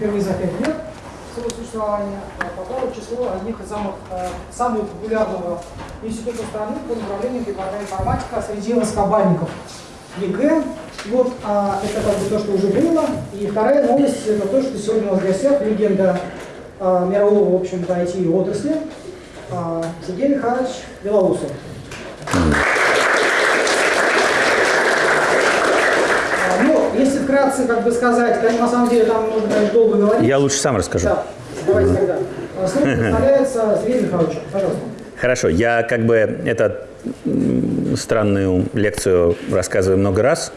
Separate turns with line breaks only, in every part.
впервые за 5 лет своего существования а, попало число одних из самых, э, самого популярного института страны по направлению прикладная информатика среди высокобалльников ЕГЭ. Вот а, это как бы то, что уже было. И вторая новость это то, что сегодня у нас в гостях легенда а, мирового, в общем-то, IT-отрасли а, Сергей Михайлович Белоусов. А, Ну, если вкратце как бы сказать, на самом деле там нужно, конечно, долго говорить.
Я лучше сам расскажу.
Да, давайте тогда. А, Слово представляется Сергею Михайловичу. Пожалуйста.
Хорошо, я как бы эту странную лекцию рассказываю много раз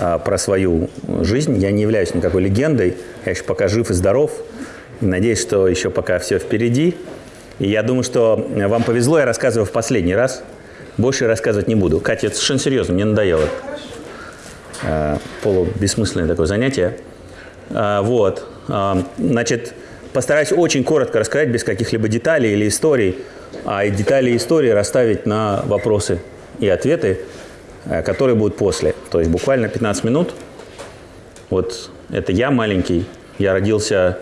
а, про свою жизнь. Я не являюсь никакой легендой, я еще пока жив и здоров. Надеюсь, что еще пока все впереди. И я думаю, что вам повезло, я рассказываю в последний раз. Больше рассказывать не буду. Катя, это совершенно серьезно, мне надоело. А, полубессмысленное такое занятие. А, Вот. А, Значит, постараюсь очень коротко рассказать, без каких-либо деталей или историй, а детали и истории расставить на вопросы и ответы, э, которые будут после. То есть буквально 15 минут. Вот это я маленький. Я родился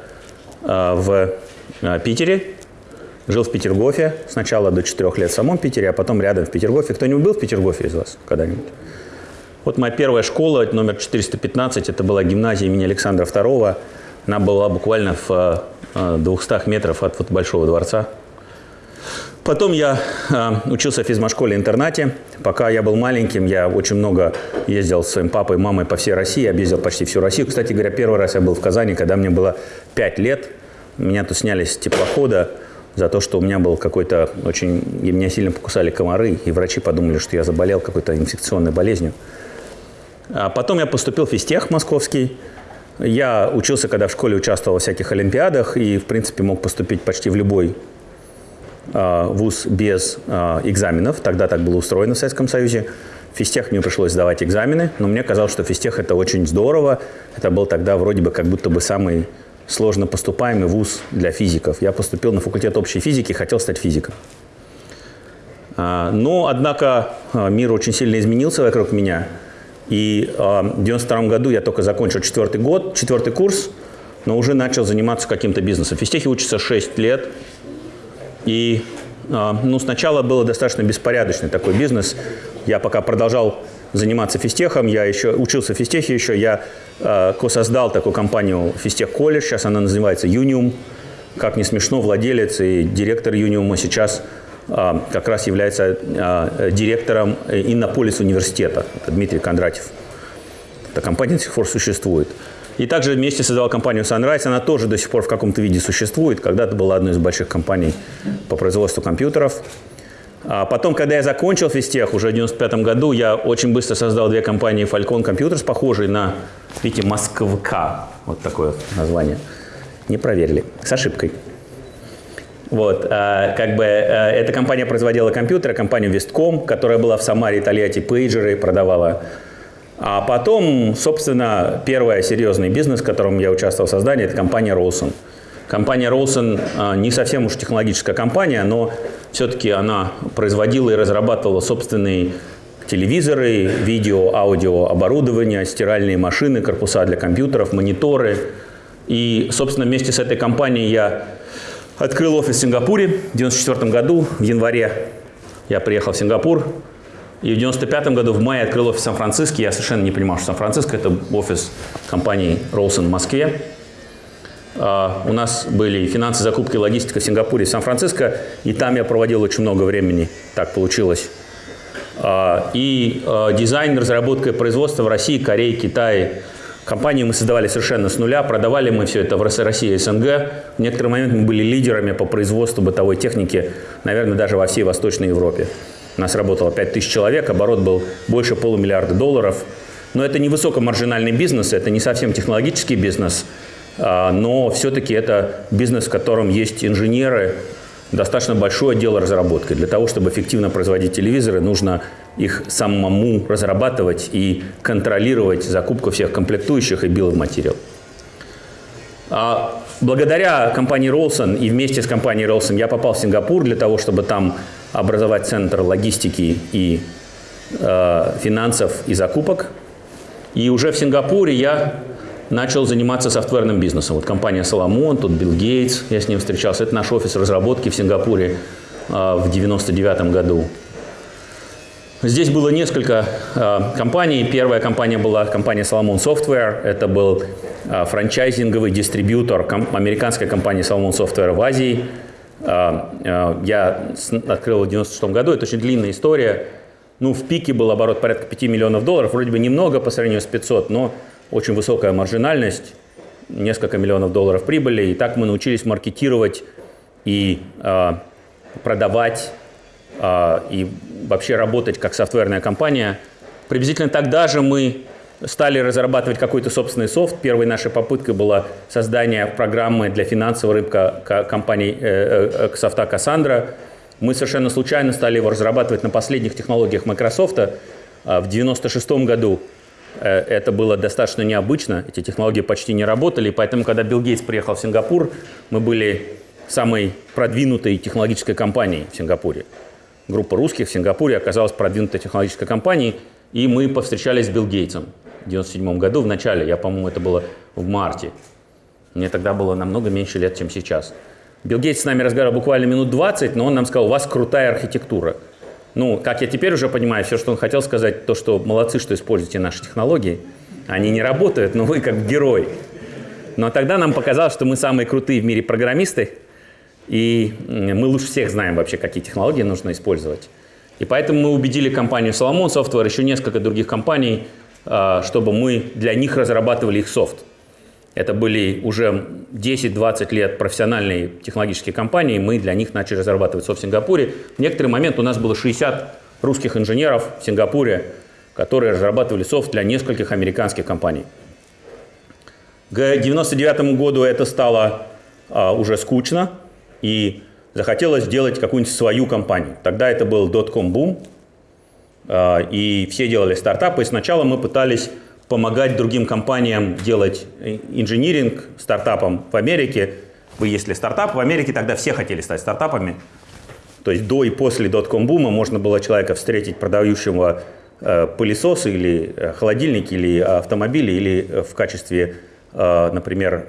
э, в э, Питере, жил в Петергофе сначала до 4 лет в самом Питере, а потом рядом в Петергофе. Кто-нибудь был в Петергофе из вас когда-нибудь? Вот моя первая школа, номер 415, это была гимназия имени Александра II. Она была буквально в э, 200 метров от вот Большого дворца. Потом я э, учился в физмат-школе-интернате. Пока я был маленьким, я очень много ездил с своим папой и мамой по всей России, объездил почти всю Россию. Кстати говоря, первый раз я был в Казани, когда мне было 5 лет. Меня тут сняли с теплохода за то, что у меня был какой-то очень... И меня сильно покусали комары, и врачи подумали, что я заболел какой-то инфекционной болезнью. А потом я поступил в физтех московский. Я учился, когда в школе участвовал во всяких олимпиадах и, в принципе, мог поступить почти в любой а, вуз без а, экзаменов. Тогда так было устроено в Советском Союзе. В физтех мне пришлось сдавать экзамены, но мне казалось, что физтех это очень здорово. Это был тогда вроде бы как будто бы самый сложно поступаемый вуз для физиков. Я поступил на факультет общей физики, хотел стать физиком. Но, однако, мир очень сильно изменился вокруг меня. И а, в 92 году я только закончил четвертый год, четвертый курс, но уже начал заниматься каким-то бизнесом. В физтехе учится 6 лет. И а, ну, сначала было достаточно беспорядочный такой бизнес. Я пока продолжал заниматься физтехом, я еще учился в физтехе еще, я э, создал такую компанию Физтех Колледж, сейчас она называется Юниум. Как не смешно, владелец и директор Юниума сейчас э, как раз является э, директором Иннополис университета, Дмитрий Кондратьев. Эта компания до сих пор существует. И также вместе создавал компанию Sunrise, она тоже до сих пор в каком-то виде существует. Когда-то была одной из больших компаний по производству компьютеров. А потом, когда я закончил физтех, уже в 95 году, я очень быстро создал две компании Falcon Computers, похожие на, видите, Москвка. Вот такое название. Не проверили. С ошибкой. Вот, а, как бы, а, эта компания производила компьютеры, компанию Вестком, которая была в Самаре, Тольятти, пейджеры продавала. А потом, собственно, первый серьезный бизнес, в котором я участвовал в создании, это компания Rolson. Компания Rolson а, не совсем уж технологическая компания, но все-таки она производила и разрабатывала собственные телевизоры, видео, аудио оборудование, стиральные машины, корпуса для компьютеров, мониторы. И, собственно, вместе с этой компанией я открыл офис в Сингапуре в 1994 году, в январе я приехал в Сингапур, и в 95 году в мае открыл офис в Сан-Франциско. Я совершенно не понимал, что Сан-Франциско – это офис компании Rolson в Москве. Uh, у нас были финансы, закупки, логистика в Сингапуре и Сан-Франциско, и там я проводил очень много времени, так получилось. Uh, и uh, дизайн, разработка и производство в России, Корее, Китае. Компанию мы создавали совершенно с нуля, продавали мы все это в России и СНГ. В некоторый момент мы были лидерами по производству бытовой техники, наверное, даже во всей Восточной Европе. У нас работало 5000 человек, оборот был больше полумиллиарда долларов. Но это не высокомаржинальный бизнес, это не совсем технологический бизнес, но все-таки это бизнес, в котором есть инженеры, достаточно большой отдел разработки. Для того, чтобы эффективно производить телевизоры, нужно их самому разрабатывать и контролировать закупку всех комплектующих и биоматериал. Благодаря компании Rolson и вместе с компанией Rolson я попал в Сингапур для того, чтобы там образовать центр логистики и э, финансов и закупок. И уже в Сингапуре я начал заниматься софтверным бизнесом. Вот компания Соломон, тут Билл Гейтс, я с ним встречался. Это наш офис разработки в Сингапуре э, в 99 году. Здесь было несколько э, компаний. Первая компания была компания Solomon Software. Это был э, франчайзинговый дистрибьютор ком американской компании Solomon Software в Азии. Э, э, я открыл в 96 году. Это очень длинная история. Ну, в пике был оборот порядка 5 миллионов долларов. Вроде бы немного по сравнению с 500, но очень высокая маржинальность. Несколько миллионов долларов прибыли. И так мы научились маркетировать и э, продавать и вообще работать как софтверная компания. Приблизительно тогда же мы стали разрабатывать какой-то собственный софт. Первой нашей попыткой было создание программы для финансового рынка компании э, э, софта Cassandra. Мы совершенно случайно стали его разрабатывать на последних технологиях Microsoft. А, в 1996 году э, это было достаточно необычно, эти технологии почти не работали, поэтому, когда Билл Гейтс приехал в Сингапур, мы были самой продвинутой технологической компанией в Сингапуре группа русских в Сингапуре оказалась продвинутой технологической компанией, и мы повстречались с Билл Гейтсом в 97 году, в начале, я, по-моему, это было в марте. Мне тогда было намного меньше лет, чем сейчас. Билл Гейтс с нами разговаривал буквально минут 20, но он нам сказал, у вас крутая архитектура. Ну, как я теперь уже понимаю, все, что он хотел сказать, то, что молодцы, что используете наши технологии. Они не работают, но вы как герой. Но тогда нам показалось, что мы самые крутые в мире программисты, и мы лучше всех знаем вообще, какие технологии нужно использовать. И поэтому мы убедили компанию Solomon Software, еще несколько других компаний, а, чтобы мы для них разрабатывали их софт. Это были уже 10-20 лет профессиональные технологические компании, мы для них начали разрабатывать софт в Сингапуре. В некоторый момент у нас было 60 русских инженеров в Сингапуре, которые разрабатывали софт для нескольких американских компаний. К 1999 году это стало а, уже скучно, и захотелось сделать какую-нибудь свою компанию. Тогда это был dot-com бум, а, и все делали стартапы. И сначала мы пытались помогать другим компаниям делать инжиниринг стартапам в Америке. Вы, если стартап в Америке, тогда все хотели стать стартапами. То есть до и после dot-com бума можно было человека встретить, продающего э, пылесосы или э, холодильники, или автомобили, или э, в качестве, например,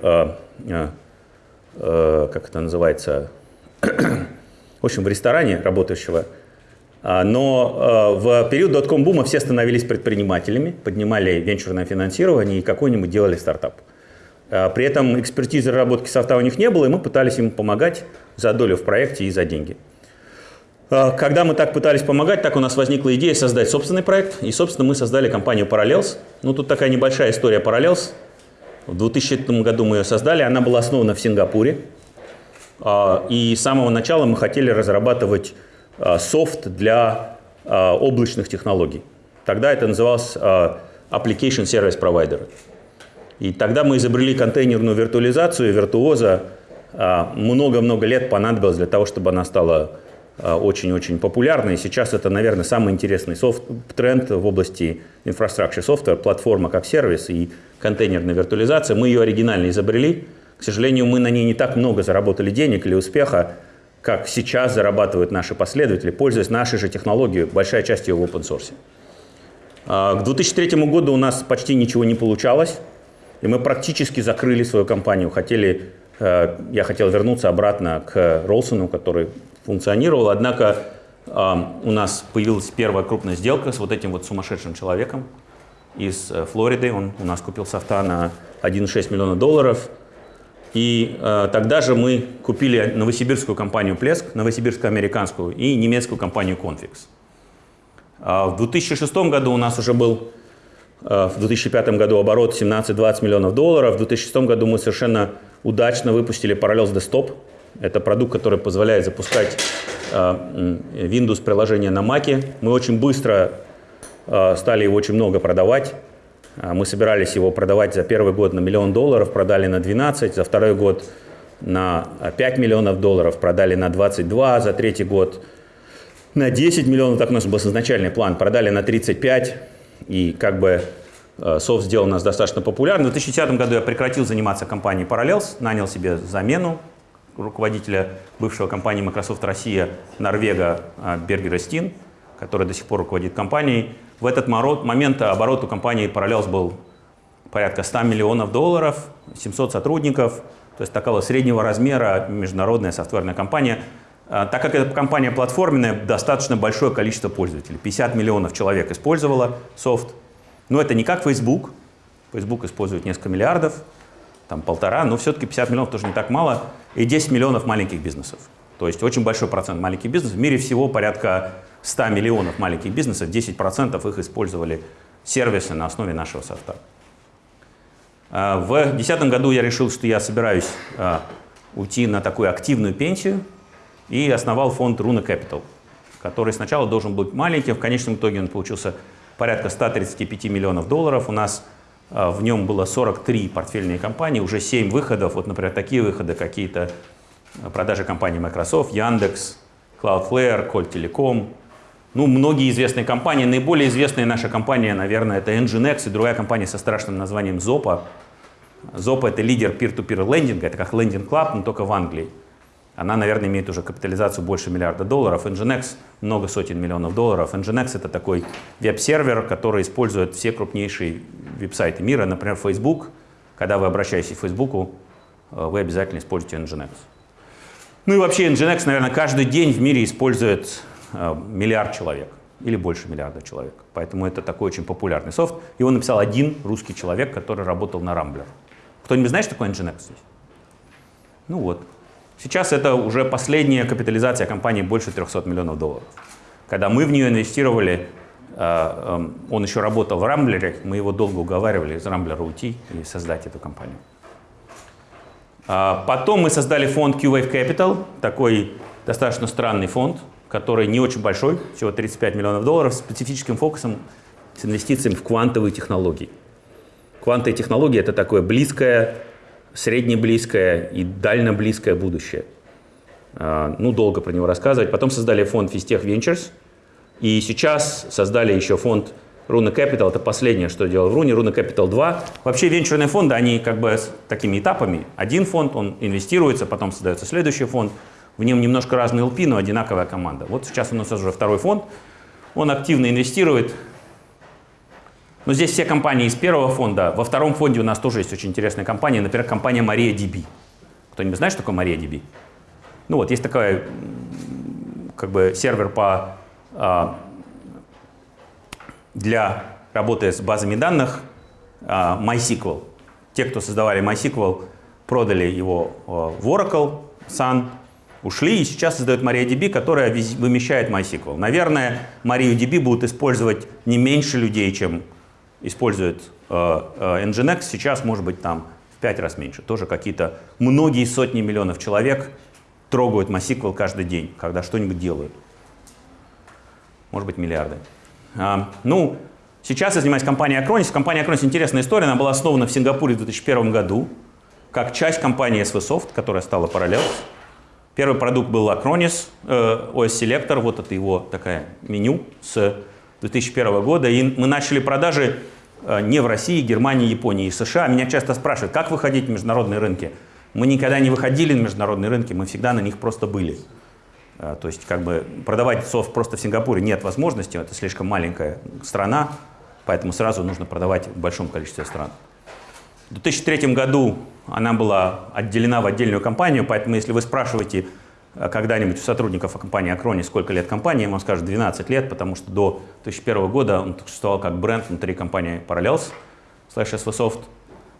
Э, как это называется, в общем, в ресторане работающего. А, но э, в период дотком бума все становились предпринимателями, поднимали венчурное финансирование и какой-нибудь делали стартап. А, при этом экспертизы разработки софта у них не было, и мы пытались им помогать за долю в проекте и за деньги. А, когда мы так пытались помогать, так у нас возникла идея создать собственный проект. И, собственно, мы создали компанию Parallels. Ну, тут такая небольшая история Parallels. В 2000 году мы ее создали, она была основана в Сингапуре. А, и с самого начала мы хотели разрабатывать а, софт для а, облачных технологий. Тогда это называлось Application Service Provider. И тогда мы изобрели контейнерную виртуализацию, виртуоза. Много-много лет понадобилось для того, чтобы она стала очень-очень популярной. И сейчас это, наверное, самый интересный софт, тренд в области infrastructure software, платформа как сервис и контейнерная виртуализация. Мы ее оригинально изобрели. К сожалению, мы на ней не так много заработали денег или успеха, как сейчас зарабатывают наши последователи, пользуясь нашей же технологией, большая часть ее в open source. А, к 2003 году у нас почти ничего не получалось, и мы практически закрыли свою компанию. Хотели, э, я хотел вернуться обратно к Ролсону, который функционировал, однако а, у нас появилась первая крупная сделка с вот этим вот сумасшедшим человеком, из э, Флориды. Он у нас купил софта на 1,6 миллиона долларов. И э, тогда же мы купили новосибирскую компанию Плеск, новосибирско-американскую и немецкую компанию Confix. А в 2006 году у нас уже был, э, в 2005 году оборот 17-20 миллионов долларов. В 2006 году мы совершенно удачно выпустили Parallels Desktop. Это продукт, который позволяет запускать э, Windows приложение на Mac. Мы очень быстро Э, стали его очень много продавать. Э, мы собирались его продавать за первый год на миллион долларов, продали на 12, за второй год на 5 миллионов долларов, продали на 22, за третий год на 10 миллионов, так у нас был изначальный план, продали на 35, и как бы софт сделал нас достаточно популярным. В 2010 году я прекратил заниматься компанией Parallels, нанял себе замену руководителя бывшего компании Microsoft Россия, Норвега Бергера Стин, который до сих пор руководит компанией. В этот момент оборот у компании Parallels был порядка 100 миллионов долларов, 700 сотрудников, то есть такого среднего размера международная софтверная компания. А, так как эта компания платформенная, достаточно большое количество пользователей. 50 миллионов человек использовало софт. Но это не как Facebook. Facebook использует несколько миллиардов, там полтора, но все-таки 50 миллионов тоже не так мало. И 10 миллионов маленьких бизнесов. То есть очень большой процент маленьких бизнесов. В мире всего порядка 100 миллионов маленьких бизнесов, 10% их использовали сервисы на основе нашего софта. А, в 2010 году я решил, что я собираюсь а, уйти на такую активную пенсию и основал фонд Runa Capital, который сначала должен быть маленьким, в конечном итоге он получился порядка 135 миллионов долларов. У нас в нем было 43 портфельные компании, уже 7 выходов. Вот, например, такие выходы какие-то продажи компании Microsoft, Яндекс, Cloudflare, Colt Telecom. Ну, многие известные компании. Наиболее известная наша компания, наверное, это Nginx и другая компания со страшным названием Zopa. Zopa — это лидер peer-to-peer лендинга, это как лендинг клаб, но только в Англии. Она, наверное, имеет уже капитализацию больше миллиарда долларов. Nginx — много сотен миллионов долларов. Nginx — это такой веб-сервер, который использует все крупнейшие веб-сайты мира, например, Facebook. Когда вы обращаетесь к Facebook, э, вы обязательно используете Nginx. Ну и вообще Nginx, наверное, каждый день в мире использует э, миллиард человек или больше миллиарда человек. Поэтому это такой очень популярный софт. Его написал один русский человек, который работал на Рамблер. Кто-нибудь знает, что такое Nginx здесь? Ну вот. Сейчас это уже последняя капитализация компании больше 300 миллионов долларов. Когда мы в нее инвестировали, э, э, он еще работал в Рамблере, мы его долго уговаривали из Рамблера уйти и создать эту компанию. А потом мы создали фонд Q-Wave Capital, такой достаточно странный фонд, который не очень большой, всего 35 миллионов долларов, с специфическим фокусом с инвестициями в квантовые технологии. Квантовые технологии — это такое близкое, среднеблизкое и дальноблизкое будущее. А, ну, долго про него рассказывать. Потом создали фонд Vistech Ventures, и сейчас создали еще фонд Руна Capital — это последнее, что делал в Руне. Руна Capital 2. Вообще венчурные фонды, они как бы с такими этапами. Один фонд, он инвестируется, потом создается следующий фонд. В нем немножко разные LP, но одинаковая команда. Вот сейчас у нас уже второй фонд. Он активно инвестирует. Но здесь все компании из первого фонда. Во втором фонде у нас тоже есть очень интересная компания. Например, компания MariaDB. Кто-нибудь знает, что такое MariaDB? Ну вот, есть такой как бы сервер по а, для работы с базами данных uh, MySQL. Те, кто создавали MySQL, продали его uh, в Oracle, Sun, ушли и сейчас создают MariaDB, которая вымещает MySQL. Наверное, MariaDB будут использовать не меньше людей, чем использует uh, Nginx. Сейчас, может быть, там в пять раз меньше. Тоже какие-то многие сотни миллионов человек трогают MySQL каждый день, когда что-нибудь делают. Может быть, миллиарды. А, ну, сейчас я занимаюсь компанией Acronis. Компания Acronis интересная история. Она была основана в Сингапуре в 2001 году как часть компании SVSoft, которая стала Parallels. Первый продукт был Acronis, э, OS Selector, вот это его такая меню с 2001 года. И мы начали продажи э, не в России, Германии, Японии и США. Меня часто спрашивают, как выходить на международные рынки. Мы никогда не выходили на международные рынки, мы всегда на них просто были. Э, то есть как бы продавать софт просто в Сингапуре нет возможности, это слишком маленькая страна, поэтому сразу нужно продавать в большом количестве стран. В 2003 году она была отделена в отдельную компанию, поэтому если вы спрашиваете э, когда-нибудь у сотрудников компании Acroni, сколько лет компании, он скажет 12 лет, потому что до 2001 года он существовал как бренд внутри компании Parallels, slash SVSoft.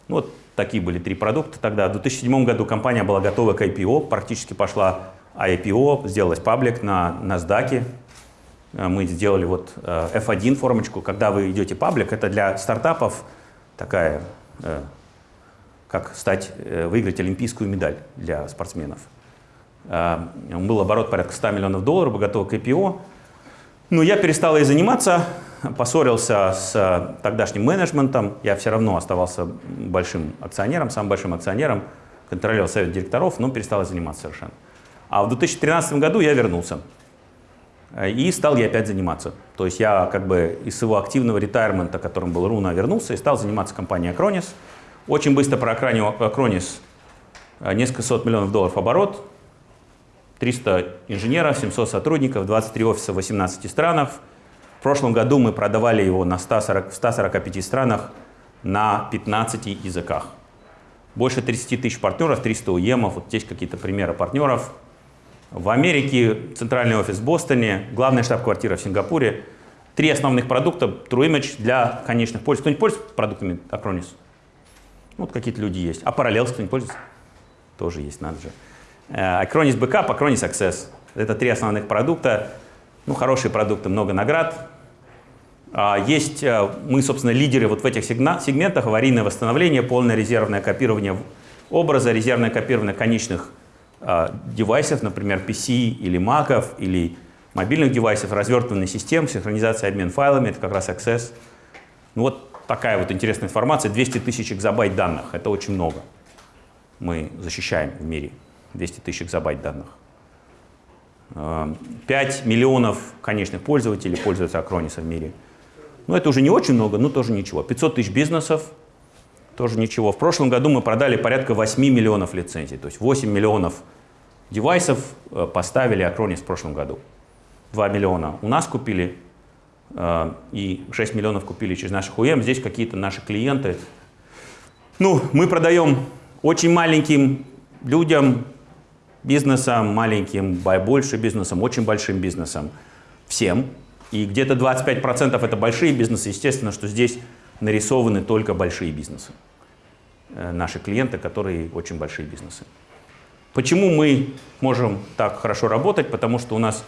Ну, вот такие были три продукта тогда. В 2007 году компания была готова к IPO, практически пошла а IPO сделалось паблик на NASDAQ. Э, мы сделали вот э, F1 формочку. Когда вы идете паблик, это для стартапов такая, э, как стать, выиграть олимпийскую медаль для спортсменов. Был оборот порядка 100 миллионов долларов, готов к IPO. Но я перестал ей заниматься, поссорился с тогдашним менеджментом. Я все равно оставался большим акционером, самым большим акционером, контролировал совет директоров, но перестал заниматься совершенно. А в 2013 году я вернулся. Э, и стал я опять заниматься. То есть я как бы из своего активного ретайрмента, которым был Руна, вернулся и стал заниматься компанией Acronis. Очень быстро про Acronis э, несколько сот миллионов долларов оборот, 300 инженеров, 700 сотрудников, 23 офиса в 18 странах. В прошлом году мы продавали его на 140, в 145 странах на 15 языках. Больше 30 тысяч партнеров, 300 УЕМов, вот здесь какие-то примеры партнеров. В Америке центральный офис в Бостоне, главная штаб-квартира в Сингапуре. Три основных продукта TrueImage для конечных пользователей. Кто-нибудь пользуется продуктами Acronis? Вот какие-то люди есть. А Parallels кто-нибудь пользуется? Тоже есть, надо же. Э, Acronis Backup, Acronis Access. Это три основных продукта. Ну, хорошие продукты, много наград. А, есть, э, мы, собственно, лидеры вот в этих сегментах, аварийное восстановление, полное резервное копирование образа, резервное копирование конечных а, девайсов, например, PC или Mac, или мобильных девайсов, развертыванной систем, синхронизация, обмен файлами, это как раз Access. Ну вот такая вот интересная информация, 200 тысяч экзобайт данных, это очень много. Мы защищаем в мире 200 тысяч экзобайт данных. 5 а, миллионов конечных пользователей пользуются Acronis в мире. Ну, это уже не очень много, но тоже ничего. 500 тысяч бизнесов, тоже ничего. В прошлом году мы продали порядка 8 миллионов лицензий. То есть 8 миллионов девайсов э, поставили Acronis в прошлом году. 2 миллиона у нас купили, э, и 6 миллионов купили через наших УМ. Здесь какие-то наши клиенты. Ну, мы продаем очень маленьким людям, бизнесам, маленьким, больше бизнесам, очень большим бизнесам, всем. И где-то 25% это большие бизнесы. Естественно, что здесь нарисованы только большие бизнесы. Э, наши клиенты, которые очень большие бизнесы. Почему мы можем так хорошо работать? Потому что у нас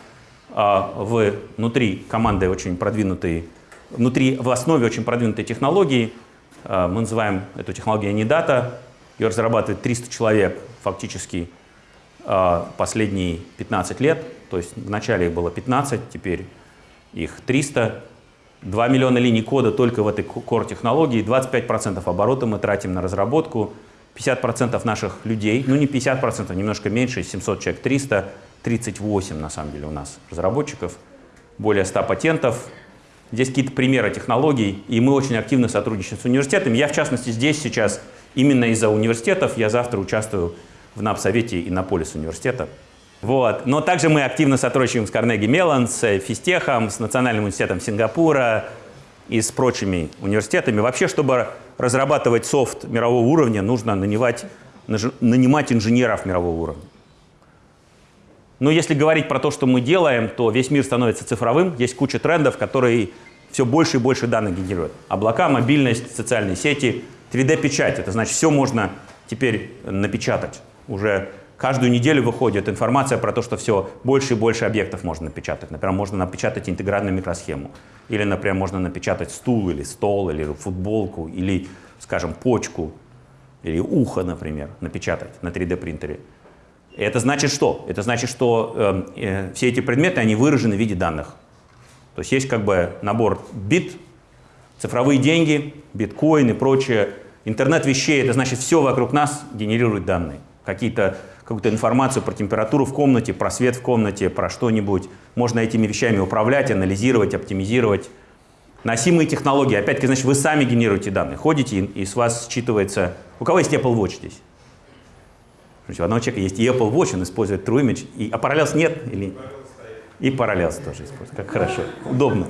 а, в, внутри команды очень продвинутые, внутри, в основе очень продвинутые технологии. А, мы называем эту технологию Anidata. Ее разрабатывает 300 человек фактически последние 15 лет. То есть вначале их было 15, теперь их 300, 2 миллиона линий кода только в этой core технологии, 25% оборота мы тратим на разработку, 50% наших людей, ну не 50%, немножко меньше, 700 человек, 300, 38 на самом деле у нас разработчиков, более 100 патентов. Здесь какие-то примеры технологий, и мы очень активно сотрудничаем с университетами. Я, в частности, здесь сейчас именно из-за университетов, я завтра участвую в НАП-совете Иннополис университета. Вот. Но также мы активно сотрудничаем с Карнеги Меллан, с Фистехом, с Национальным университетом Сингапура и с прочими университетами. Вообще, чтобы разрабатывать софт мирового уровня, нужно нанимать, нанимать инженеров мирового уровня. Но если говорить про то, что мы делаем, то весь мир становится цифровым. Есть куча трендов, которые все больше и больше данных генерируют. Облака, мобильность, социальные сети, 3D-печать. Это значит, все можно теперь напечатать. Уже Каждую неделю выходит информация про то, что все больше и больше объектов можно напечатать. Например, можно напечатать интегральную микросхему. Или, например, можно напечатать стул, или стол, или футболку, или, скажем, почку, или ухо, например, напечатать на 3D принтере. Это значит что? Это значит, что э, э, все эти предметы, они выражены в виде данных. То есть есть как бы набор бит, цифровые деньги, биткоин и прочее. Интернет вещей, это значит все вокруг нас генерирует данные. Какие-то какую-то информацию про температуру в комнате, про свет в комнате, про что-нибудь. Можно этими вещами управлять, анализировать, оптимизировать. Носимые технологии. Опять-таки, значит, вы сами генерируете данные. Ходите, и с вас считывается... У кого есть Apple Watch здесь? У одного человека есть и Apple Watch, он использует True Image. И, а Parallels нет? Или... И Parallels тоже использует. Как хорошо. Удобно.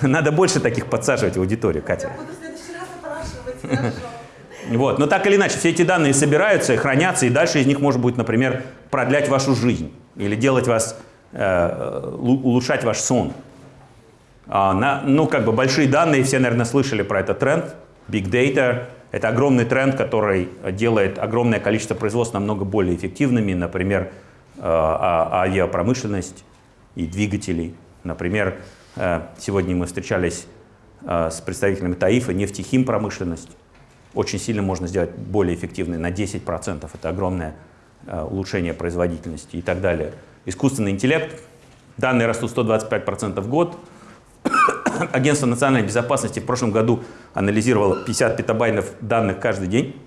Надо больше таких подсаживать в аудиторию, Катя.
Я буду в следующий раз опрашивать, хорошо.
Вот. Но так или иначе, все эти данные собираются и хранятся, и дальше из них можно будет, например, продлять вашу жизнь или делать вас, э, улучшать ваш сон. А, на, ну, как бы большие данные, все, наверное, слышали про этот тренд. Big Data — это огромный тренд, который делает огромное количество производств намного более эффективными, например, э, а, авиапромышленность и двигателей. Например, э, сегодня мы встречались э, с представителями ТАИФа, нефтехим промышленность очень сильно можно сделать более эффективной на 10%. Это огромное э, улучшение производительности и так далее. Искусственный интеллект. Данные растут 125% в год. Агентство национальной безопасности в прошлом году анализировало 50 петабайтов данных каждый день.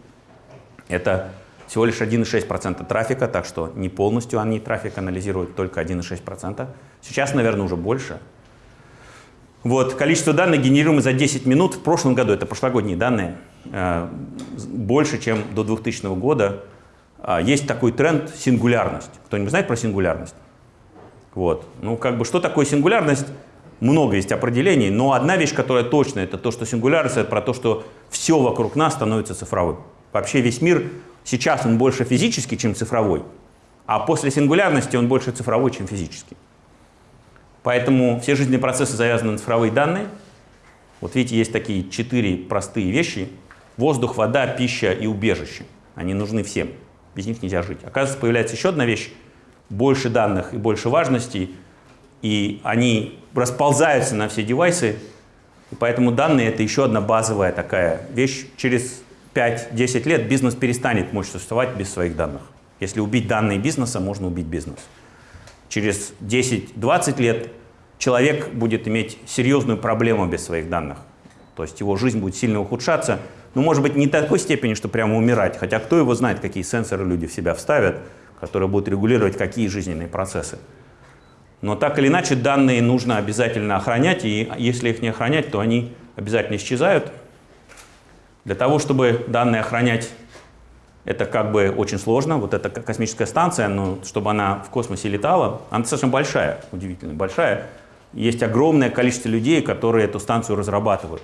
Это всего лишь 1,6% трафика, так что не полностью они трафик анализируют, только 1,6%. Сейчас, наверное, уже больше. Вот, количество данных генерируемых за 10 минут в прошлом году, это прошлогодние данные, больше, чем до 2000 года. А, есть такой тренд сингулярность. Кто-нибудь знает про сингулярность? Вот. Ну, как бы, что такое сингулярность? много есть определений, но одна вещь, которая точно, это то, что сингулярность, это про то, что все вокруг нас становится цифровым. Вообще весь мир сейчас он больше физический, чем цифровой, а после сингулярности он больше цифровой, чем физический. Поэтому все жизненные процессы завязаны на цифровые данные. Вот видите, есть такие четыре простые вещи. Воздух, вода, пища и убежище. Они нужны всем. Без них нельзя жить. Оказывается, появляется еще одна вещь. Больше данных и больше важностей. И они расползаются на все девайсы. И поэтому данные — это еще одна базовая такая вещь. Через 5-10 лет бизнес перестанет мочь существовать без своих данных. Если убить данные бизнеса, можно убить бизнес. Через 10-20 лет человек будет иметь серьезную проблему без своих данных. То есть его жизнь будет сильно ухудшаться. Ну, может быть, не такой степени, что прямо умирать. Хотя кто его знает, какие сенсоры люди в себя вставят, которые будут регулировать какие жизненные процессы. Но так или иначе данные нужно обязательно охранять, и если их не охранять, то они обязательно исчезают. Для того, чтобы данные охранять, это как бы очень сложно. Вот эта космическая станция, но чтобы она в космосе летала, она достаточно большая, удивительно большая. Есть огромное количество людей, которые эту станцию разрабатывают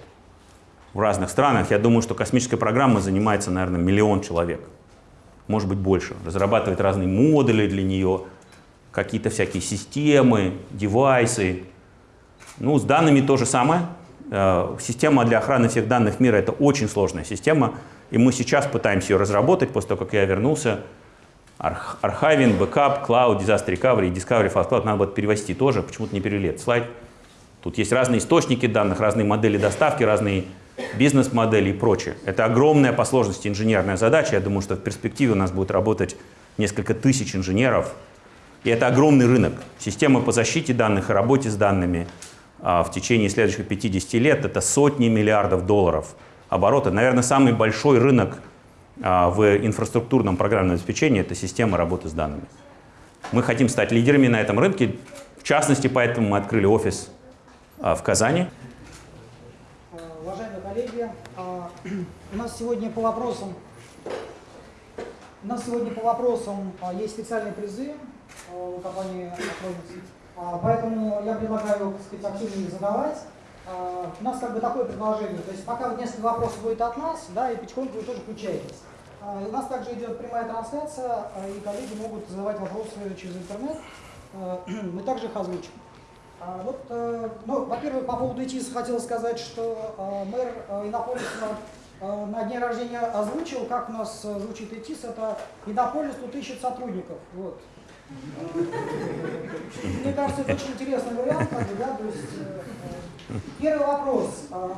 в разных странах. Я думаю, что космическая программа занимается, наверное, миллион человек. Может быть, больше. Разрабатывает разные модули для нее, какие-то всякие системы, девайсы. Ну, с данными то же самое. Э, система для охраны всех данных мира — это очень сложная система, и мы сейчас пытаемся ее разработать после того, как я вернулся. Archiving, backup, cloud, disaster recovery, discovery file cloud надо будет перевести тоже, почему-то не перевели этот слайд. Тут есть разные источники данных, разные модели доставки, разные бизнес-модели и прочее. Это огромная по сложности инженерная задача. Я думаю, что в перспективе у нас будет работать несколько тысяч инженеров. И это огромный рынок. Системы по защите данных и работе с данными а, в течение следующих 50 лет — это сотни миллиардов долларов оборота. Наверное, самый большой рынок а, в инфраструктурном программном обеспечении — это система работы с данными. Мы хотим стать лидерами на этом рынке. В частности, поэтому мы открыли офис а, в Казани.
Уважаемые коллеги, у нас сегодня по вопросам у нас сегодня по вопросам есть специальные призы у компании Acronis, поэтому я предлагаю, так сказать, активнее их задавать. А, у нас как бы такое предложение, то есть пока вот несколько вопросов будет от нас, да, и потихоньку вы тоже включаетесь. А, у нас также идет прямая трансляция, а, и коллеги могут задавать вопросы через интернет, мы также их озвучим. Вот, э, ну, во-первых, по поводу ИТИС хотел сказать, что мэр Иннополиса на дне рождения озвучил, как у нас звучит ИТИС, это Иннополис тут ищет сотрудников. Вот. Мне кажется, это очень интересный вариант, да, то есть э, Первый вопрос. А,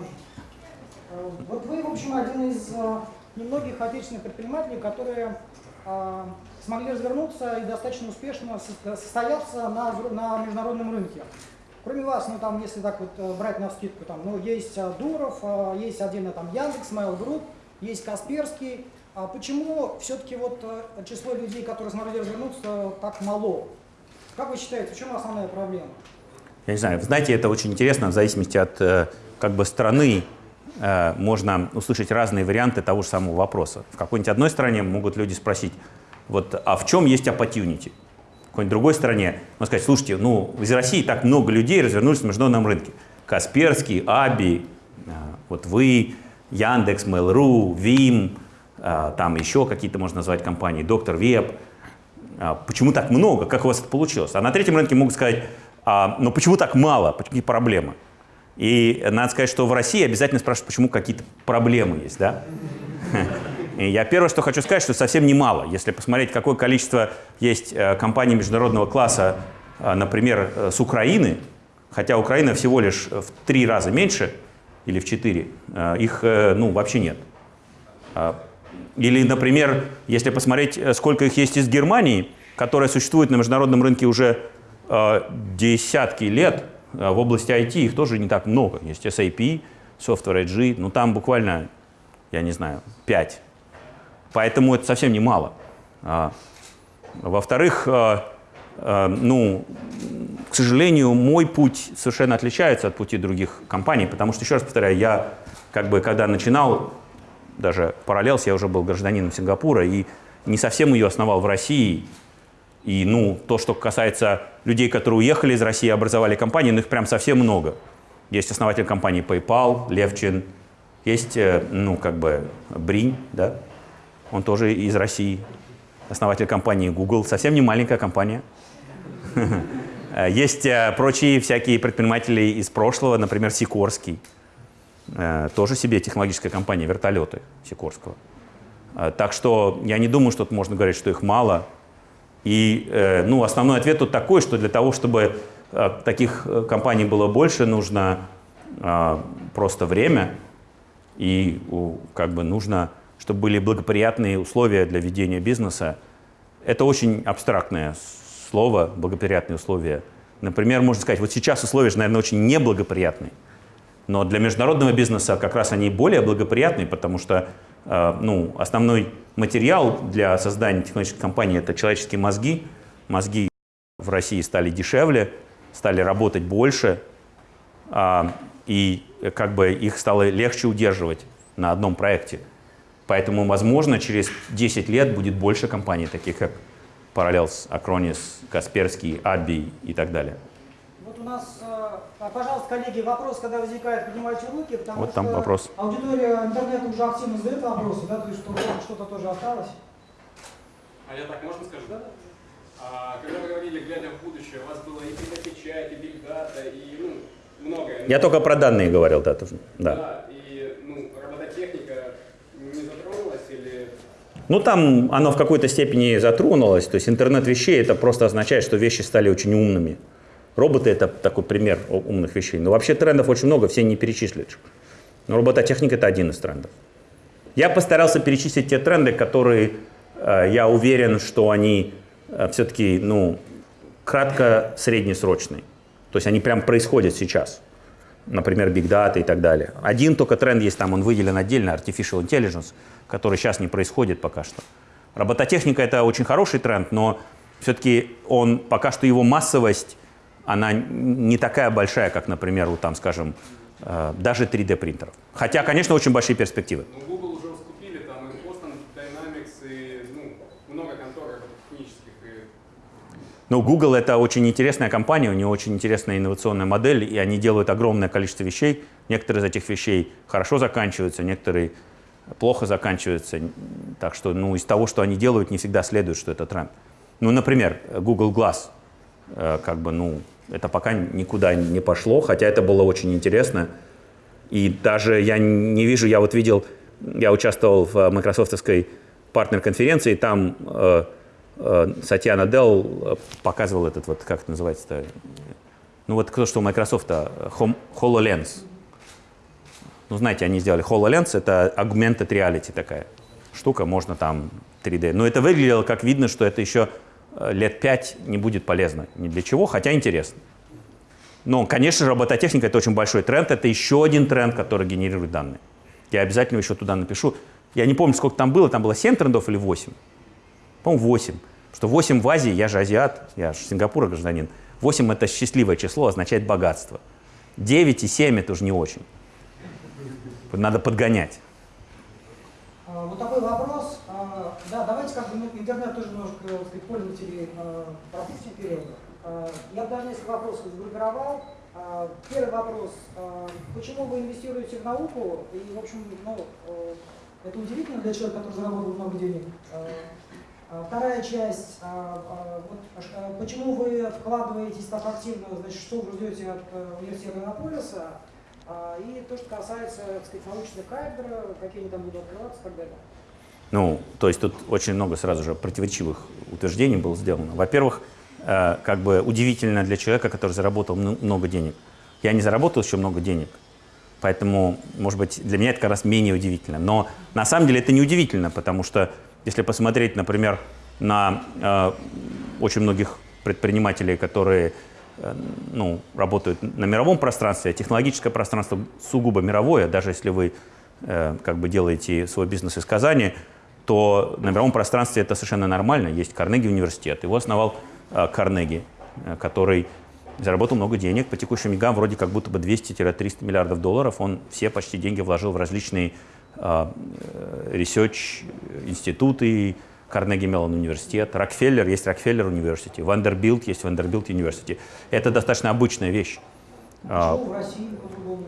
а, вот вы, в общем, один из а, немногих отечественных предпринимателей, которые смогли развернуться и достаточно успешно состояться на, на международном рынке. Кроме вас, ну там, если так вот э, брать на скидку, там, ну, есть Дуров, есть отдельно там Яндекс, Mail Group, есть Касперский. А почему все-таки вот э, число людей, которые смогли развернуться, так мало? Как вы считаете, в чем основная проблема?
Я не знаю, знаете, это очень интересно, в зависимости от э, как бы страны э, можно услышать разные варианты того же самого вопроса. В какой-нибудь одной стране могут люди спросить, вот, а в чем есть opportunity? Какой-нибудь другой стране можно сказать, слушайте, ну, из России так много людей развернулись на международном рынке. Касперский, Аби, э, вот вы, Яндекс, Mail.ru, Vim, там еще какие-то можно назвать компании, Доктор Веб. Почему так много? Как у вас это получилось? А на третьем рынке могут сказать, а, но почему так мало? Какие проблемы? И надо сказать, что в России обязательно спрашивают, почему какие-то проблемы есть, да? Я первое, что хочу сказать, что совсем немало. Если посмотреть, какое количество есть э, компаний международного класса, э, например, э, с Украины, хотя Украина всего лишь в три раза меньше, или в четыре, их ну, вообще нет. А, или, например, если посмотреть, сколько их есть из Германии, которая существует на международном рынке уже десятки лет в области IT их тоже не так много. Есть SAP, Software AG, но там буквально, я не знаю, 5. Поэтому это совсем не мало. А, Во-вторых, э, ну, к сожалению, мой путь совершенно отличается от пути других компаний, потому что, еще раз повторяю, я как бы когда начинал, даже параллелс, я уже был гражданином Сингапура, и не совсем ее основал в России, И, ну, то, что касается людей, которые уехали из России, образовали компании, ну, их прям совсем много. Есть основатель компании PayPal, Левчин, есть, э, ну, как бы, Бринь, да, он тоже из России, основатель компании Google, совсем не маленькая компания. Есть э, прочие всякие предприниматели из прошлого, например, Сикорский, э, тоже себе технологическая компания, вертолеты Сикорского. Так что я не думаю, что тут можно говорить, что их мало. И ну, основной ответ тут такой, что для того, чтобы таких компаний было больше, нужно просто время, и как бы нужно чтобы были благоприятные условия для ведения бизнеса. Это очень абстрактное слово, благоприятные условия. Например, можно сказать, вот сейчас условия же, наверное, очень неблагоприятные. Но для международного бизнеса как раз они более благоприятные, потому что э, ну, основной материал для создания технологической компании – это человеческие мозги. Мозги в России стали дешевле, стали работать больше, э, и как бы их стало легче удерживать на одном проекте. Поэтому, возможно, через 10 лет будет больше компаний, таких как Parallels, Acronis, Касперский, Абби и так далее.
Вот у нас, э, пожалуйста, коллеги, вопрос, когда возникает, поднимайте руки, потому
вот
что
там вопрос.
аудитория интернета уже активно задает вопросы, да, то есть что-то тоже осталось.
А я так, можно скажу? Да. А, когда вы говорили, глядя в будущее, у вас было и печать, и бигдата, и ну, многое.
Я только про данные говорил, да, тоже.
Да. да
Ну, там оно в какой-то степени затронулось. То есть интернет вещей это просто означает, что вещи стали очень умными. Роботы это такой пример умных вещей. Но вообще трендов очень много, все не перечислишь. Но робототехника это один из трендов. Я постарался перечислить те тренды, которые э, я уверен, что они э, все-таки ну, кратко-среднесрочные. То есть они прям происходят сейчас. Например, Big Data и так далее. Один только тренд есть там, он выделен отдельно, Artificial Intelligence – который сейчас не происходит пока что. Робототехника – это очень хороший тренд, но все-таки он, пока что его массовость, она не такая большая, как, например, вот там, скажем, э, даже 3D принтеров. Хотя, конечно, очень большие перспективы.
Но ну, Google уже раскупили, там и Boston Dynamics, и ну, много контор технических. И...
Ну, Google – это очень интересная компания, у нее очень интересная инновационная модель, и они делают огромное количество вещей. Некоторые из этих вещей хорошо заканчиваются, некоторые плохо заканчивается. Так что ну, из того, что они делают, не всегда следует, что это тренд. Ну, например, Google Glass. Э, как бы, ну, это пока никуда не пошло, хотя это было очень интересно. И даже я не вижу, я вот видел, я участвовал в майкрософтовской партнер-конференции, там э, э, Сатьяна Делл показывал этот вот, как это называется-то, ну вот кто что у Microsoft, HoloLens. Ну, знаете, они сделали HoloLens, это augmented reality такая штука, можно там 3D. Но это выглядело, как видно, что это еще э, лет пять не будет полезно ни для чего, хотя интересно. Но, конечно же, робототехника – это очень большой тренд. Это еще один тренд, который генерирует данные. Я обязательно еще туда напишу. Я не помню, сколько там было. Там было 7 трендов или 8? По-моему, 8. Что 8 в Азии, я же азиат, я же Сингапура гражданин. 8 – это счастливое число, означает богатство. 9 и 7 – это уже не очень. Надо подгонять.
А, вот такой вопрос. А, да, давайте как бы интернет тоже немножко сказать, пользователей а, пропустим вперед. Я бы даже несколько вопросов сгруппировал. Первый вопрос. Почему вы инвестируете в науку? И, в общем, ну, это удивительно для человека, который заработал много денег. Вторая часть. Вот, почему вы вкладываетесь так активно, значит, что вы ждете от университета Иннополиса? А, и то, что касается, так сказать, научных кафедр, какие они там будут открываться и так далее.
Ну, то есть тут очень много сразу же противоречивых утверждений было сделано. Во-первых, э, как бы удивительно для человека, который заработал много денег. Я не заработал еще много денег, поэтому, может быть, для меня это как раз менее удивительно. Но на самом деле это не удивительно, потому что если посмотреть, например, на э, очень многих предпринимателей, которые ну, работают на мировом пространстве, а технологическое пространство сугубо мировое, даже если вы э, как бы делаете свой бизнес из Казани, то на мировом пространстве это совершенно нормально. Есть Карнеги университет, его основал э, Карнеги, э, который заработал много денег, по текущим деньгам вроде как будто бы 200-300 миллиардов долларов, он все почти деньги вложил в различные э, research институты, Карнеги Меллон университет, Рокфеллер есть Рокфеллер университет, Вандербилд есть Вандербилд университет. Это достаточно обычная вещь. А,
в России по-другому?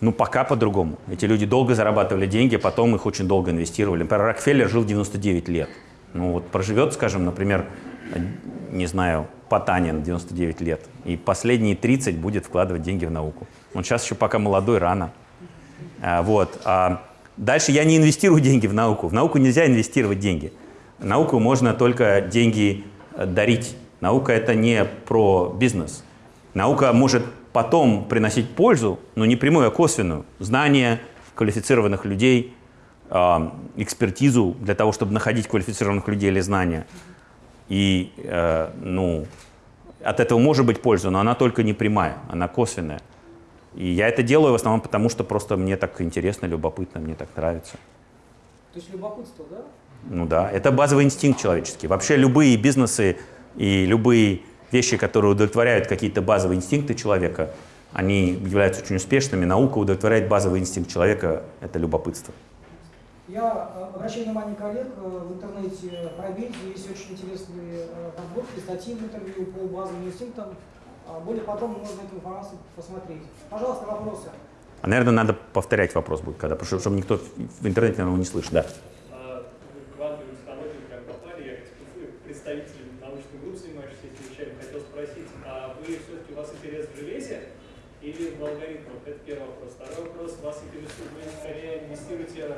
Ну, пока по-другому. Эти люди долго зарабатывали деньги, потом их очень долго инвестировали. Например, Рокфеллер жил 99 лет. Ну, вот проживет, скажем, например, не знаю, Потанин 99 лет, и последние 30 будет вкладывать деньги в науку. Он сейчас еще пока молодой, рано. А, вот. А дальше я не инвестирую деньги в науку. В науку нельзя инвестировать деньги. Науку можно только деньги э, дарить. Наука – это не про бизнес. Наука может потом приносить пользу, но не прямую, а косвенную. Знания квалифицированных людей, э, экспертизу для того, чтобы находить квалифицированных людей или знания. И, э, ну, от этого может быть польза, но она только не прямая, она косвенная. И я это делаю в основном потому, что просто мне так интересно, любопытно, мне так нравится.
То есть любопытство, да?
Ну да, это базовый инстинкт человеческий. Вообще любые бизнесы и любые вещи, которые удовлетворяют какие-то базовые инстинкты человека, они являются очень успешными. Наука удовлетворяет базовый инстинкт человека – это любопытство.
Я э, обращаю внимание коллег э, в интернете, пробейте, есть очень интересные э, подборки, статьи в интервью по базовым инстинктам. А Более подробно можно эту информацию посмотреть. Пожалуйста, вопросы.
А, наверное, надо повторять вопрос будет, когда, потому что чтобы никто в интернете, наверное, не слышит. Да.
А, представитель научной группы, занимающийся этими вещами, хотел спросить, а вы все-таки у вас интерес в железе или в алгоритмах? Это первый вопрос. Второй вопрос, вас интересует, вы скорее инвестируете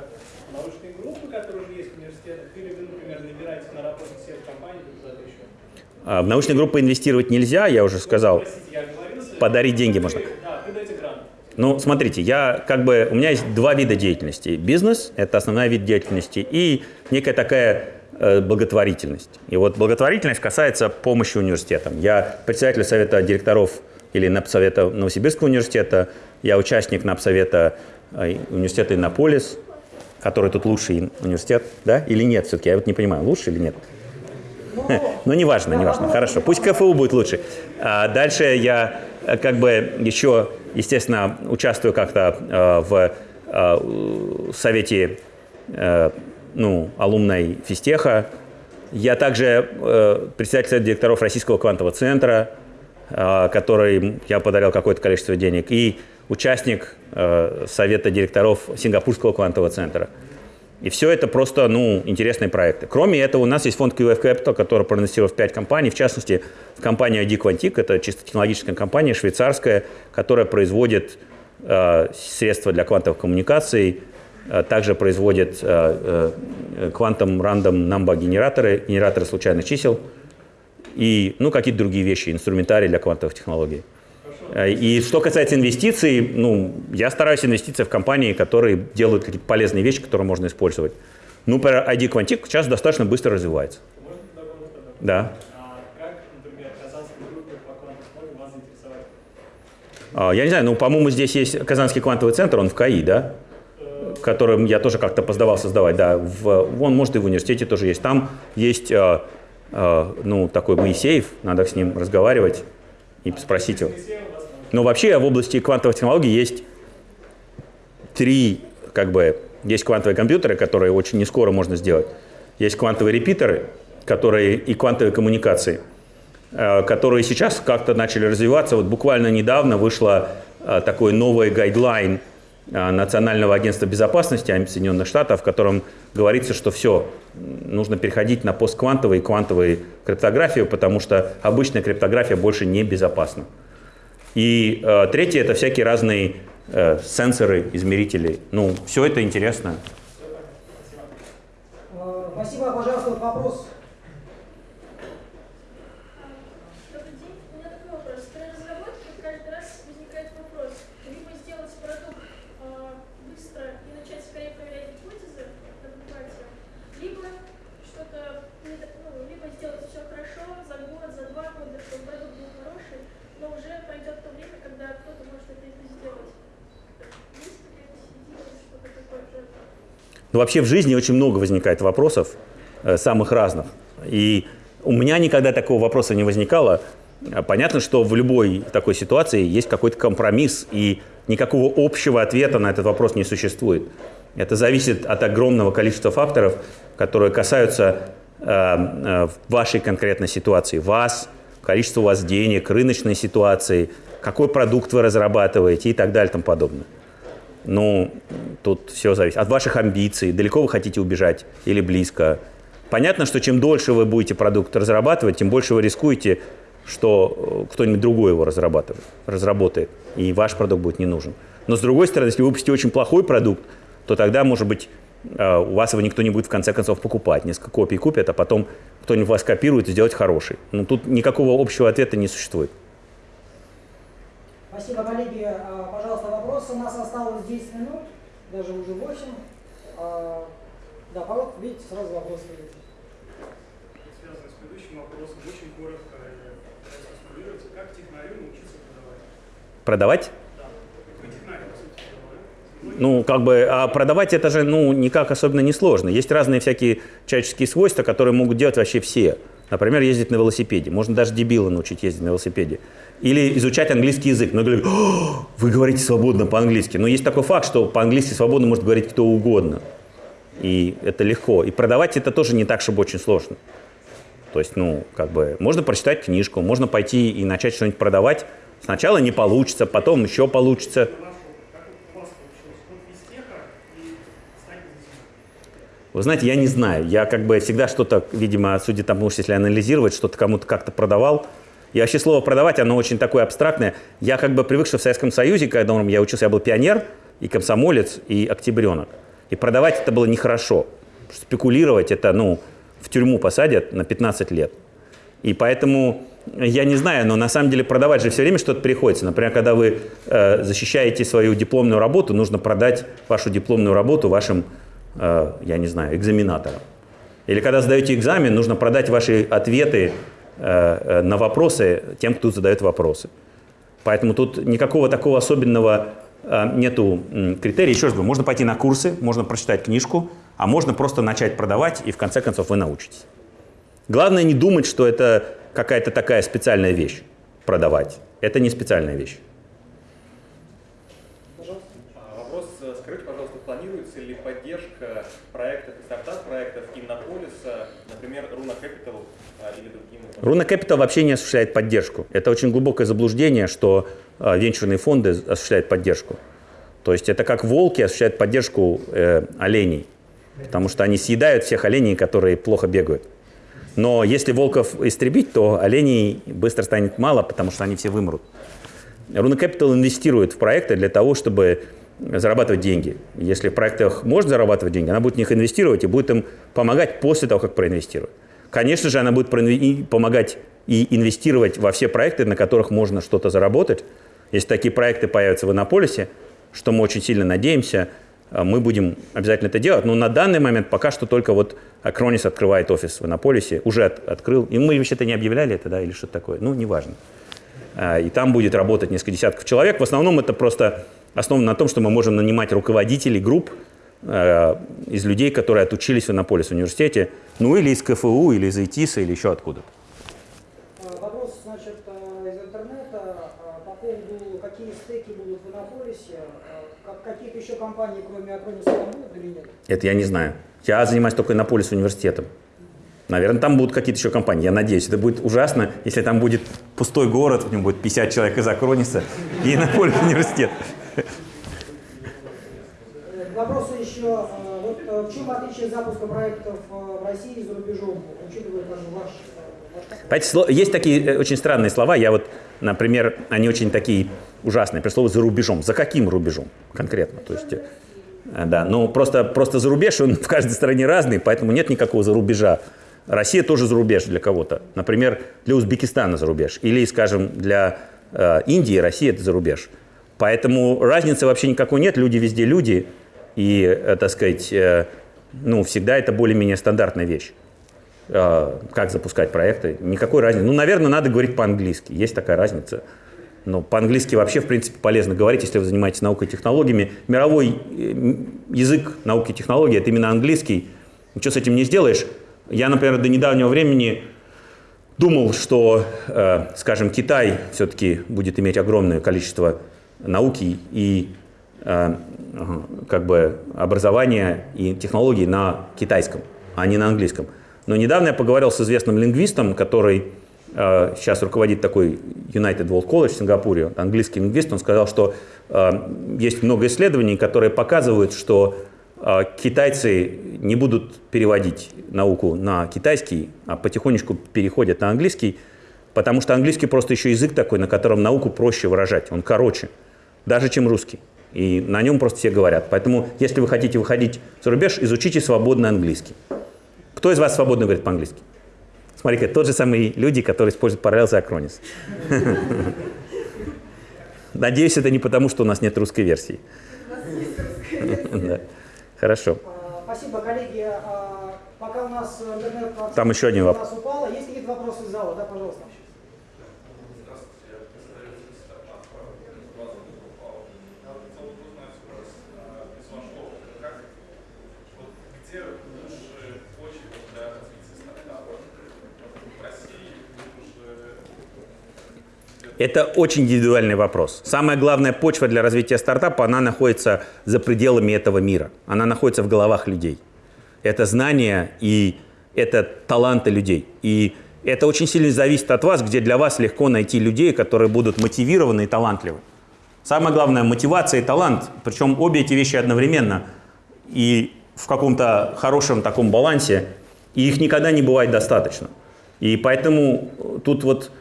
в научные группы, которые уже есть в университетах, или вы, например, набираете на работу всех компаний или куда-то еще?
А, В научные группы инвестировать нельзя, я уже сказал. Подарить деньги можно. Ну, смотрите, я как бы, у меня есть два вида деятельности. Бизнес – это основной вид деятельности, и некая такая э, благотворительность. И вот благотворительность касается помощи университетам. Я председатель совета директоров или НАПСовета Новосибирского университета, я участник НАПСовета э, университета Иннополис, который тут лучший университет, да, или нет все-таки, я вот не понимаю, лучше или нет. Ну, неважно, неважно. Хорошо. Пусть КФУ будет лучше. А дальше я э, как бы еще, естественно, участвую как-то э, в э, совете э, ну, алумной физтеха. Я также э, председатель директоров Российского квантового центра, э, который я подарил какое-то количество денег, и участник э, совета директоров Сингапурского квантового центра. И все это просто, ну, интересные проекты. Кроме этого, у нас есть фонд QF Capital, который проинвестировал в 5 компаний, в частности, в компанию ID Quantic, это чисто технологическая компания, швейцарская, которая производит э, средства для квантовых коммуникаций, э, также производит э, э, квантом рандом number генераторы, генераторы случайных чисел и, ну, какие-то другие вещи, инструментарий для квантовых технологий. Э, И что касается инвестиций, ну, я стараюсь инвестировать в компании, которые делают какие-то полезные вещи, которые можно использовать. Ну, например, ID Quantic сейчас достаточно быстро развивается. Да.
А?
А, Я не знаю, ну, по-моему, здесь есть Казанский квантовый центр, он в КАИ, да? Которым я тоже как-то поздавал создавать, да. В, он, может, и в университете тоже есть. Там есть, э, э, ну, такой Моисеев, надо с ним разговаривать и спросить его. Но вообще в области квантовых технологий есть три, как бы, есть квантовые компьютеры, которые очень не скоро можно сделать. Есть квантовые репитеры, которые и квантовые коммуникации, э, которые сейчас как-то начали развиваться. Вот буквально недавно вышла э, такой новый гайдлайн э, Национального агентства безопасности Соединенных Штатов, в котором говорится, что все, нужно переходить на постквантовую и квантовую криптографию, потому что обычная криптография больше не безопасна. И э, третье – это всякие разные э, сенсоры, измерители. Ну, все это интересно.
Э, Спасибо, пожалуйста, вопрос.
Добрый день. У меня такой вопрос. При разработке каждый раз возникает вопрос. Либо сделать продукт э, быстро и начать скорее проверять гипотезы на адеквате, либо что-то, не так- ну, либо сделать все хорошо за год, за два года, чтобы продукт был хороший, но уже пройдет то время, когда кто-то может это и сделать. Есть какая-то идея, что-то такое же?
Но вообще в жизни очень много возникает вопросов, э, самых разных. И у меня никогда такого вопроса не возникало. Э, Понятно, что в любой такой ситуации есть какой-то компромисс, и никакого общего ответа на этот вопрос не существует. Это зависит от огромного количества факторов, которые касаются э, э, вашей конкретной ситуации, вас, количества у вас денег, рыночной ситуации, какой продукт вы разрабатываете и так далее и тому подобное. Ну, тут все зависит от ваших амбиций, далеко вы хотите убежать или близко. Понятно, что чем дольше вы будете продукт разрабатывать, тем больше вы рискуете, что э, кто-нибудь другой его разрабатывает, разработает, и ваш продукт будет не нужен. Но с другой стороны, если вы выпустите очень плохой продукт, то тогда, может быть, э, у вас его никто не будет в конце концов покупать. Несколько копий купят, а потом кто-нибудь вас копирует и сделать хороший. Ну, тут никакого общего ответа не существует.
Спасибо, коллеги. А, Пожалуйста, вопросы. У нас осталось 10 минут, даже уже 8. А, Да, Павел, видите, сразу вопрос стоит.
Связано с предыдущим вопросом, очень коротко э, как технарю научиться продавать?
Продавать?
Да. Вы технарь, по сути дела, да?
Ну, как бы, а продавать это же, ну, никак особенно не сложно. Есть разные всякие человеческие свойства, которые могут делать вообще все. Например, ездить на велосипеде. Можно даже дебила научить ездить на велосипеде. Или изучать английский язык. Но говорят, «О, вы говорите свободно по-английски. Но есть такой факт, что по-английски свободно может говорить кто угодно. И это легко. И продавать это тоже не так, чтобы очень сложно. То есть, ну, как бы, можно прочитать книжку, можно пойти и начать что-нибудь продавать. Сначала не получится, потом еще получится.
Как у вас получилось от физтеха и стать бизнесменом?
Вы знаете, я не знаю. Я как бы всегда что-то, видимо, судя тому, что если анализировать, что-то кому-то как-то продавал. И вообще слово «продавать», оно очень такое абстрактное. Я как бы привык, что в Советском Союзе, когда я учился, я был пионер, и комсомолец, и октябренок. И продавать это было нехорошо. Спекулировать это, ну, в тюрьму посадят на 15 лет. И поэтому, я не знаю, но на самом деле продавать же все время что-то приходится. Например, когда вы э, защищаете свою дипломную работу, нужно продать вашу дипломную работу вашим, я не знаю, экзаменаторам. Или когда сдаете экзамен, нужно продать ваши ответы э, э, на вопросы тем, кто задает вопросы. Поэтому тут никакого такого особенного э, нету критерия. Еще раз говорю, можно пойти на курсы, можно прочитать книжку, а можно просто начать продавать, и в конце концов вы научитесь. Главное не думать, что это какая-то такая специальная вещь продавать. Это не специальная вещь.
Пожалуйста.
А, Вопрос, э, скажите, пожалуйста, планируется ли поддержка проектов и стартап-проектов Иннополиса, например, Руна Capital а, или другим?
Руна Capital вообще не осуществляет поддержку. Это очень глубокое заблуждение, что э, венчурные фонды осуществляют поддержку. То есть это как волки осуществляют поддержку э, оленей, потому что они съедают всех оленей, которые плохо бегают. Но если волков истребить, то оленей быстро станет мало, потому что они все вымрут. Руна Capital инвестирует в проекты для того, чтобы зарабатывать деньги. Если в проектах можно зарабатывать деньги, она будет в них инвестировать и будет им помогать после того, как проинвестирует. Конечно же, она будет помогать и инвестировать во все проекты, на которых можно что-то заработать. Если такие проекты появятся в Иннополисе, что мы очень сильно надеемся, э, мы будем обязательно это делать. Но на данный момент пока что только вот Акронис открывает офис в Иннополисе, уже от- открыл. И мы вообще-то не объявляли это, да, или что-то такое. Ну, неважно. А, И там будет работать несколько десятков человек. В основном это просто основано на том, что мы можем нанимать руководителей групп э, из людей, которые отучились в Иннополис в университете, ну или из КФУ, или из ИТИСа, или еще откуда-то.
А, Вопрос, значит, а, из интернета по поводу, какие стеки будут в Иннополисе, как- какие-то еще компании, кроме Акрониса, там будут или нет?
Это я не знаю. Я занимаюсь только Иннополис университетом. Наверное, там будут какие-то еще компании. Я надеюсь, это будет ужасно, если там будет пустой город, в нем будет 50 человек из Акрониса и Иннополис университет.
Э, вопросу еще, а, вот а, в чем отличие запуска проектов а, в России и за рубежом, учитывая как ваш,
есть такие э, очень странные слова. Я вот, например, они очень такие ужасные. При слове «за рубежом». За каким рубежом конкретно? То есть, э, да, ну просто, просто за рубеж, он в каждой стране разный, поэтому нет никакого за рубежа. Россия тоже за рубеж для кого-то. Например, для Узбекистана за рубеж. Или, скажем, для э, Индии Россия это за рубеж. Поэтому разницы вообще никакой нет. Люди везде люди. И, э, так сказать, э, ну, всегда это более-менее стандартная вещь э, как запускать проекты. Никакой разницы. Ну, наверное, надо говорить по-английски. Есть такая разница. Но по-английски вообще, в принципе, полезно говорить, если вы занимаетесь наукой и технологиями. Мировой язык науки и технологий – это именно английский. Ничего с этим не сделаешь. Я, например, до недавнего времени думал, что, скажем, Китай все-таки будет иметь огромное количество науки и как бы образование и технологии на китайском, а не на английском. Но недавно я поговорил с известным лингвистом, который э, сейчас руководит такой United World College в Сингапуре, английский лингвист, он сказал, что э, есть много исследований, которые показывают, что э, китайцы не будут переводить науку на китайский, а потихонечку переходят на английский, потому что английский просто еще язык такой, на котором науку проще выражать, он короче, даже чем русский. И на нем просто все говорят. Поэтому, если вы хотите выходить за рубеж, изучите свободный английский. Кто из вас свободно говорит по-английски? Смотри-ка, тот же самый люди, которые используют Parallels и Acronis. Надеюсь, это не потому, что у нас нет русской версии. Хорошо.
А, Спасибо, коллеги. А, Пока у нас интернет
Там еще один вопрос.
упало, есть какие-то вопросы из зала? Да, пожалуйста.
Где лучше почва для развития стартапа? В России уже
Это очень индивидуальный вопрос. Самая главная почва для развития стартапа, она находится за пределами этого мира. Она находится в головах людей. Это знания и это таланты людей. И это очень сильно зависит от вас, где для вас легко найти людей, которые будут мотивированы и талантливы. Самое главное – мотивация и талант, причем обе эти вещи одновременно и в каком-то хорошем таком балансе, и их никогда не бывает достаточно. И поэтому тут вот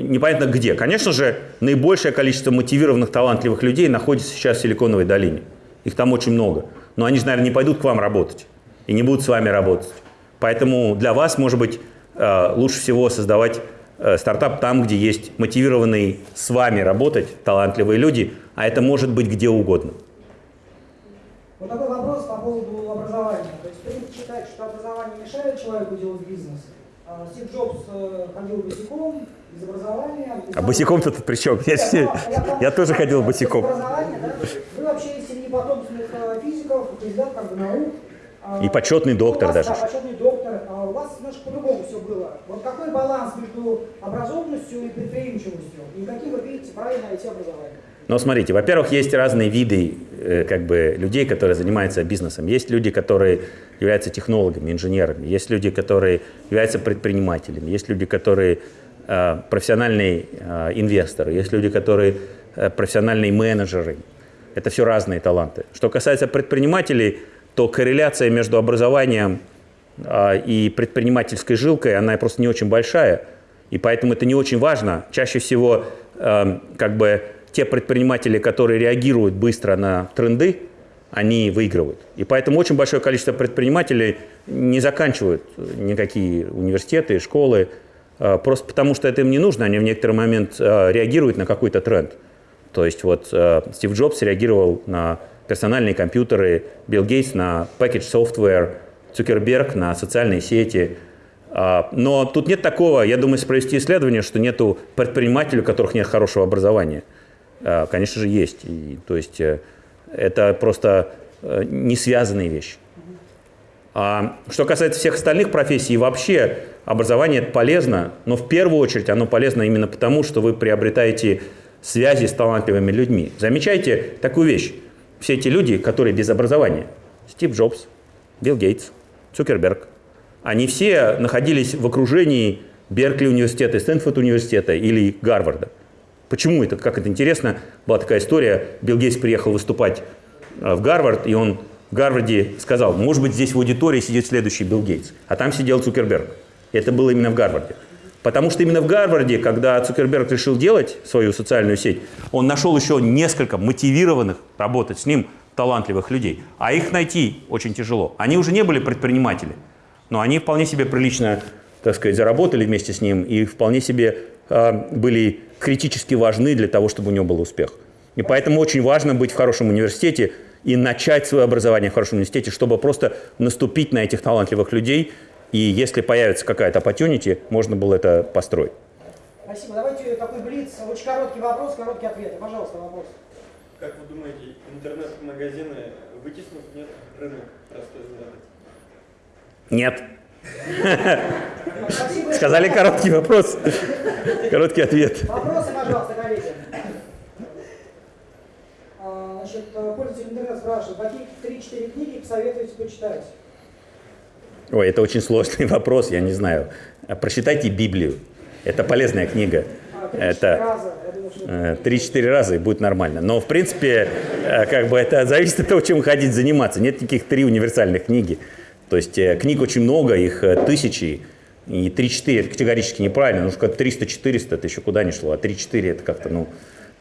непонятно где. Конечно же, наибольшее количество мотивированных, талантливых людей находится сейчас в Силиконовой долине. Их там очень много. Но они же, наверное, не пойдут к вам работать и не будут с вами работать. Поэтому для вас, может быть, э, лучше всего создавать э, стартап там, где есть мотивированные с вами работать талантливые люди, а это может быть где угодно.
Вот такой вопрос по поводу образования. То есть принято считать, что образование мешает человеку делать бизнес. А Стив Джобс э, ходил босиком, без образования. без
А босиком-то тут при чем? Я,
Нет, ну,
я тоже ходил босиком.
образования? Вы вообще из семьи потомственных э, физиков, кандидат как бы наук. А,
И почетный доктор
вас,
даже.
Да, почетный доктор. А у вас немножко по-другому все было. Вот какой баланс между образованностью и предприимчивостью? И каким вы видите правильно найти образование?
Но смотрите, во-первых, есть разные виды э, как бы, людей, которые занимаются бизнесом. Есть люди, которые являются технологами, инженерами. Есть люди, которые являются предпринимателями. Есть люди, которые э, профессиональные э, инвесторы. Есть люди, которые э, профессиональные менеджеры. Это все разные таланты. Что касается предпринимателей, то корреляция между образованием и предпринимательской жилкой, она просто не очень большая, и поэтому это не очень важно. Чаще всего как бы те предприниматели, которые реагируют быстро на тренды, они выигрывают. И поэтому очень большое количество предпринимателей не заканчивают никакие университеты, школы, просто потому что это им не нужно, они в некоторый момент э, реагируют на какой-то тренд. То есть вот э, Стив Джобс реагировал на персональные компьютеры, Билл Гейтс на package software, Цукерберг на социальные сети. А, Но тут нет такого, я думаю, если провести исследование, что нету предпринимателей, у которых нет хорошего образования. А, Конечно же, есть. И, то есть э, это просто э, не связанные вещи. А что касается всех остальных профессий, вообще образование это полезно, но в первую очередь оно полезно именно потому, что вы приобретаете связи с талантливыми людьми. Замечайте такую вещь. Все эти люди, которые без образования, Стив Джобс, Билл Гейтс, Цукерберг, они все находились в окружении Беркли университета, Стэнфорд университета или Гарварда. Почему это? Как это интересно. Была такая история. Билл Гейтс приехал выступать э, в Гарвард, и он Гарварде сказал, может быть, здесь в аудитории сидит следующий Билл Гейтс. А там сидел Цукерберг. Это было именно в Гарварде. Потому что именно в Гарварде, когда Цукерберг решил делать свою социальную сеть, он нашел еще несколько мотивированных работать с ним талантливых людей. А их найти очень тяжело. Они уже не были предприниматели, но они вполне себе прилично, так сказать, заработали вместе с ним и вполне себе э, были критически важны для того, чтобы у него был успех. И поэтому очень важно быть в хорошем университете и начать свое образование в хорошем университете, чтобы просто наступить на этих талантливых людей, и если появится какая-то opportunity, можно было это построить.
Спасибо. Давайте такой блиц. Очень короткий вопрос, короткий ответ. Пожалуйста, вопрос.
Как вы думаете, интернет-магазины вытеснут нет рынок простой задать?
Нет. Сказали короткий вопрос, короткий ответ.
Вопросы, пожалуйста, коллеги. А, Значит, э, пользователь интернета спрашивает, какие 3-4 книги посоветуете почитать?
Ой, это очень сложный вопрос, я не знаю. Прочитайте Библию. Это полезная книга.
А, 3-4
Это
раза. Я думаю, что
э, 3-4 раза и будет нормально. Но, в принципе, э, как бы это зависит от того, чем вы хотите заниматься. Нет никаких три универсальных книги. То есть книг очень много, их тысячи. И 3-4 это категорически неправильно. Ну, что 300-400 это еще куда ни шло. А 3-4 это как-то, ну,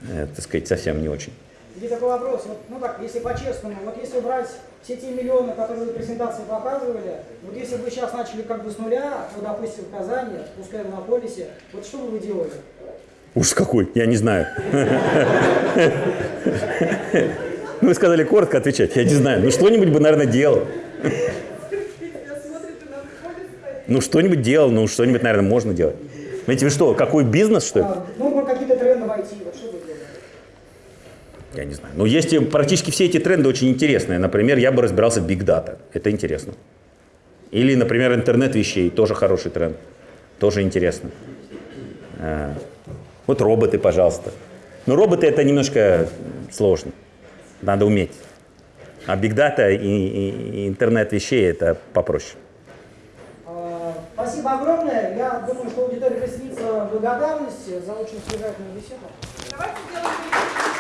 так сказать, совсем не очень.
Здесь такой вопрос. Вот, ну так, если по-честному, вот если брать все те миллионы, которые вы в презентации показывали, вот если бы вы сейчас начали как бы с нуля, ну, допустим, в Казани, пускай в Иннополисе, вот что бы вы делали?
Ужас какой, я не знаю. Ну, Вы сказали коротко отвечать, я не знаю. Ну, что-нибудь бы, наверное, делал. Ну, что-нибудь делал, ну, что-нибудь, наверное, можно делать. Знаете, вы что, какой бизнес, что ли?
А, ну, какие-то тренды войти, вот что бы вы делали?
Я не знаю. Ну, есть практически все эти тренды очень интересные. Например, я бы разбирался в Big Data. Это интересно. Или, например, интернет вещей. Тоже хороший тренд. Тоже интересно. А, Вот роботы, пожалуйста. Но роботы это немножко сложно. Надо уметь. А Big Data и, и- и интернет вещей это попроще.
А, Спасибо огромное. Я думаю, что аудитория присоединится в благодарности за очень содержательную беседу.
Давайте сделаем